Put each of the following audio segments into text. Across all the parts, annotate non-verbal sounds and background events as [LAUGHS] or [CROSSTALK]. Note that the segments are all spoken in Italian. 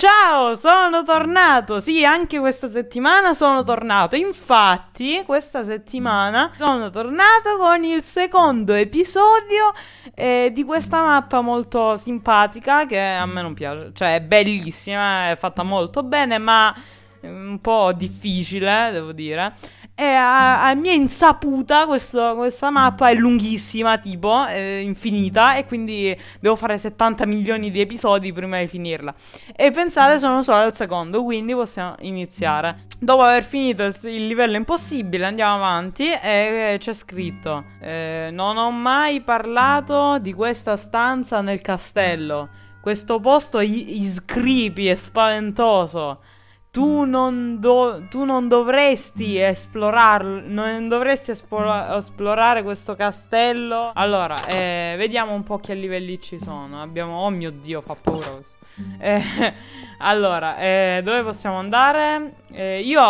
Ciao, sono tornato. Sì, anche questa settimana sono tornato. Infatti, questa settimana sono tornato con il secondo episodio eh, di questa mappa molto simpatica che a me non piace. Cioè, è bellissima, è fatta molto bene, ma un po' difficile, devo dire. E a, a mia insaputa questo, questa mappa è lunghissima, tipo, eh, infinita, e quindi devo fare 70 milioni di episodi prima di finirla. E pensate, sono solo al secondo, quindi possiamo iniziare. Dopo aver finito il livello impossibile, andiamo avanti e c'è scritto eh, Non ho mai parlato di questa stanza nel castello. Questo posto è creepy e spaventoso. Tu non, do, tu non dovresti esplorarlo, non dovresti esplora, esplorare questo castello. Allora, eh, vediamo un po' che livelli ci sono. Abbiamo, oh mio dio, fa paura questo. Eh, [LAUGHS] allora, eh, dove possiamo andare? Eh, io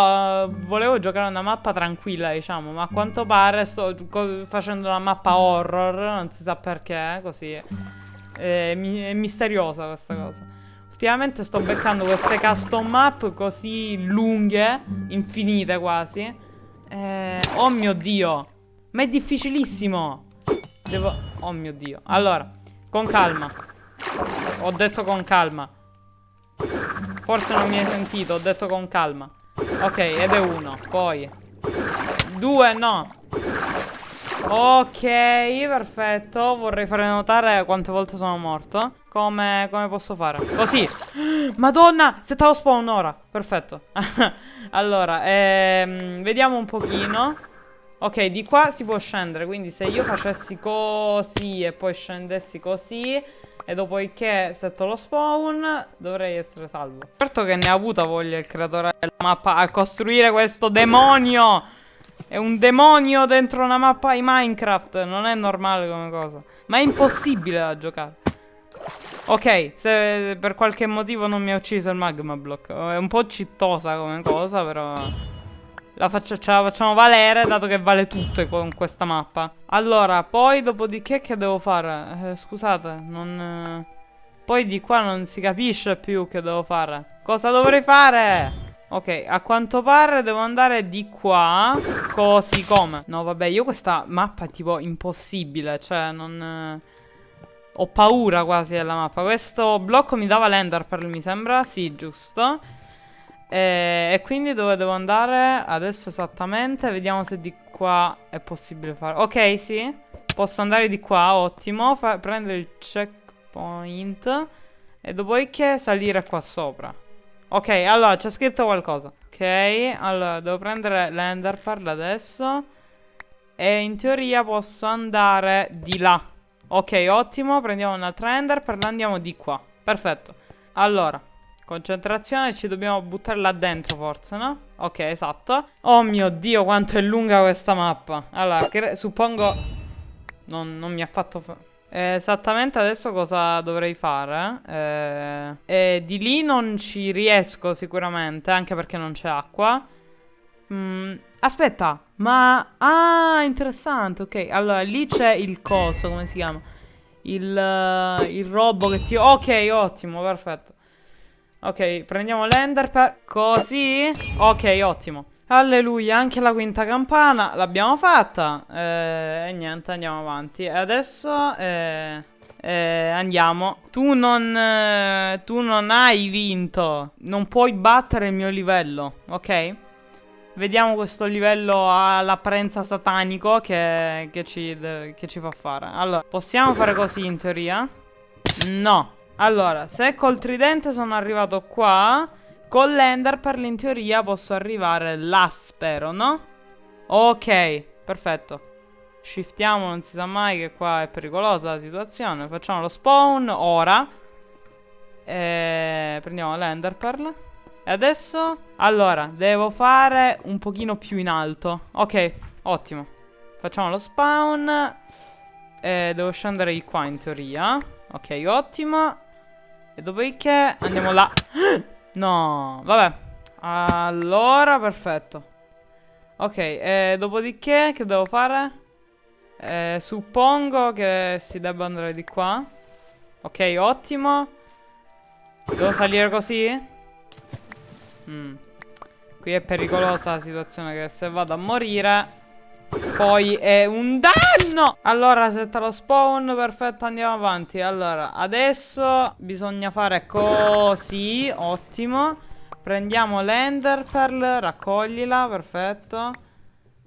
volevo giocare una mappa tranquilla, diciamo, ma a quanto pare sto facendo una mappa horror, non si sa perché, così. Eh, è misteriosa questa cosa. Ultimamente sto beccando queste custom map così lunghe, infinite quasi. Eh, oh mio dio. Ma è difficilissimo. Devo... Oh mio dio. Allora, con calma. Ho detto con calma. Forse non mi hai sentito, ho detto con calma. Ok, ed è uno. Poi. Due, no. Ok, perfetto. Vorrei fare notare quante volte sono morto. Come, come posso fare? Così. [GASPS] Madonna, settavo spawn ora. Perfetto. [LAUGHS] allora, ehm, vediamo un pochino. Ok, di qua si può scendere, quindi se io facessi così e poi scendessi così e dopodiché setto lo spawn dovrei essere salvo. Certo che ne ha avuta voglia il creatore della mappa a costruire questo demonio. È un demonio dentro una mappa di Minecraft, non è normale come cosa. Ma è impossibile da giocare. Ok, se per qualche motivo non mi ha ucciso il magma block. È un po' cittosa come cosa, però... La faccio, ce la facciamo valere, dato che vale tutto con questa mappa. Allora, poi dopodiché che devo fare? Eh, scusate, non... Poi di qua non si capisce più che devo fare. Cosa dovrei fare? Ok, a quanto pare devo andare di qua Così come. No vabbè, io questa mappa è tipo impossibile Cioè, non... Ho paura quasi della mappa. Questo blocco mi dava l'enderpearl mi sembra? Sì, giusto. E, e, quindi dove devo andare adesso esattamente? Vediamo se di qua è possibile fare. Ok, sì. Posso andare di qua, ottimo. Fa Prendere il checkpoint E dopodiché salire qua sopra Ok, allora c'è scritto qualcosa. Ok, allora devo prendere l'enderpearl adesso. E in teoria posso andare di là. Ok, ottimo, prendiamo un'altra enderpearl e andiamo di qua. Perfetto. Allora, concentrazione, ci dobbiamo buttare là dentro forse, no? Ok, esatto. Oh mio Dio, quanto è lunga questa mappa. Allora, suppongo non, non mi ha fatto... Eh, esattamente adesso cosa dovrei fare? Eh, eh, di lì non ci riesco sicuramente, anche perché non c'è acqua. Mm, aspetta, ma... Ah, interessante, ok. Allora, lì c'è il coso, come si chiama? Il, uh, il robo che ti... Ok, ottimo, perfetto. Ok, prendiamo l'ender per... Così? Ok, ottimo. Alleluia, anche la quinta campana l'abbiamo fatta. Eh, e niente, andiamo avanti. Adesso eh, eh, andiamo. Tu non, eh, tu non hai vinto. Non puoi battere il mio livello, ok? Vediamo questo livello all'apparenza satanico che, che, ci, che ci fa fare. Allora, possiamo fare così in teoria? No. Allora, se col tridente sono arrivato qua... Con l'ender per in teoria posso arrivare là, spero, no? Ok, perfetto. Shiftiamo, non si sa mai che qua è pericolosa la situazione. Facciamo lo spawn ora. E prendiamo l'enderpearl. E adesso? Allora, devo fare un pochino più in alto. Ok, ottimo. Facciamo lo spawn. E devo scendere di qua in teoria. Ok, ottimo. E dopodiché andiamo là. [GASPS] No, vabbè. Allora, perfetto. Ok, e dopodiché che devo fare? Eh, suppongo che si debba andare di qua. Ok, ottimo. Devo salire così? Mm. Qui è pericolosa la situazione che se vado a morire poi è un danno! Allora setta lo spawn Perfetto andiamo avanti. Allora adesso bisogna fare così Ottimo. Prendiamo l'ender pearl Raccoglila Perfetto.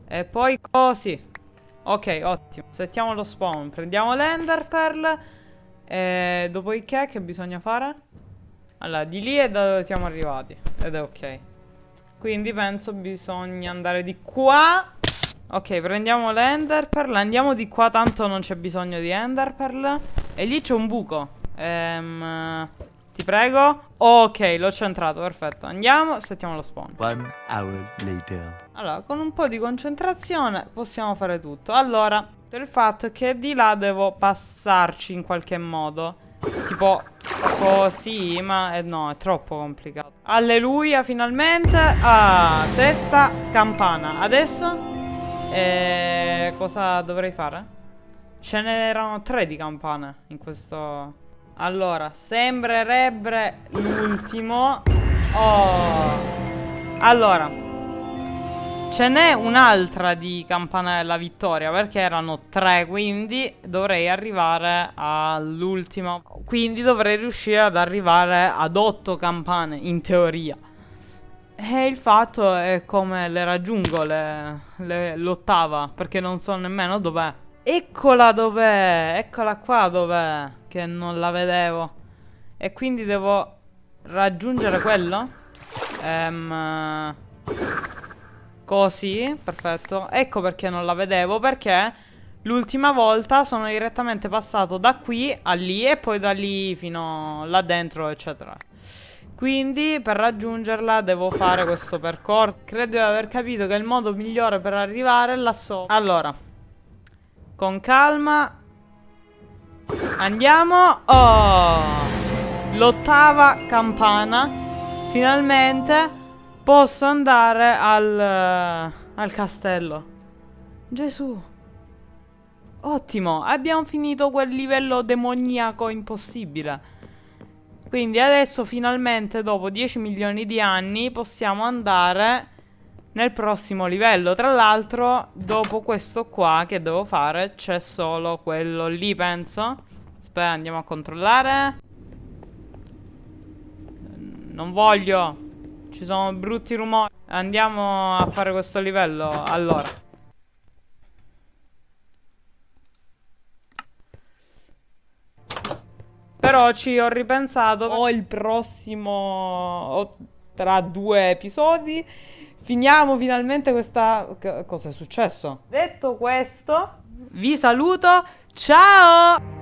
E poi così. Ok ottimo. Settiamo lo spawn. Prendiamo l'ender pearl E dopodiché che bisogna fare? Allora di lì è da dove siamo arrivati. Ed è ok. Quindi penso bisogna andare di qua Ok, prendiamo l'enderpearl. Andiamo di qua, tanto non c'è bisogno di enderpearl. E lì c'è un buco. Ehm, ti prego. Ok, l'ho centrato, perfetto. Andiamo, settiamo lo spawn. One hour later. Allora, con un po' di concentrazione possiamo fare tutto. Allora, il fatto è che di là devo passarci in qualche modo. Tipo così, ma eh, no, è troppo complicato. Alleluia, finalmente. Ah, sesta campana. Adesso e cosa dovrei fare? Ce n'erano tre di campane in questo... Allora, sembrerebbe l'ultimo. Oh. Allora. Ce n'è un'altra di campana della vittoria perché erano tre, quindi dovrei arrivare all'ultima. Quindi dovrei riuscire ad arrivare ad otto campane, in teoria. E il fatto è come le raggiungo l'ottava, perché non so nemmeno dov'è. Eccola dov'è, eccola qua dov'è, che non la vedevo. E quindi devo raggiungere quello. Ehm, così, perfetto. Ecco perché non la vedevo, perché l'ultima volta sono direttamente passato da qui a lì e poi da lì fino là dentro, eccetera. Quindi per raggiungerla devo fare questo percorso. Credo di aver capito che il modo migliore per arrivare là sopra Allora Con calma Andiamo. Oh! L'ottava campana. Finalmente Posso andare al Al castello. Gesù! Ottimo! Abbiamo finito quel livello demoniaco impossibile quindi adesso finalmente dopo 10 milioni di anni possiamo andare nel prossimo livello. Tra l'altro dopo questo qua che devo fare c'è solo quello lì penso. Aspetta andiamo a controllare. Non voglio. Ci sono brutti rumori. Andiamo a fare questo livello. Allora. Però ci ho ripensato. Ho il prossimo. Ho tra due episodi. Finiamo finalmente questa. Cosa è successo? Detto questo, vi saluto. Ciao!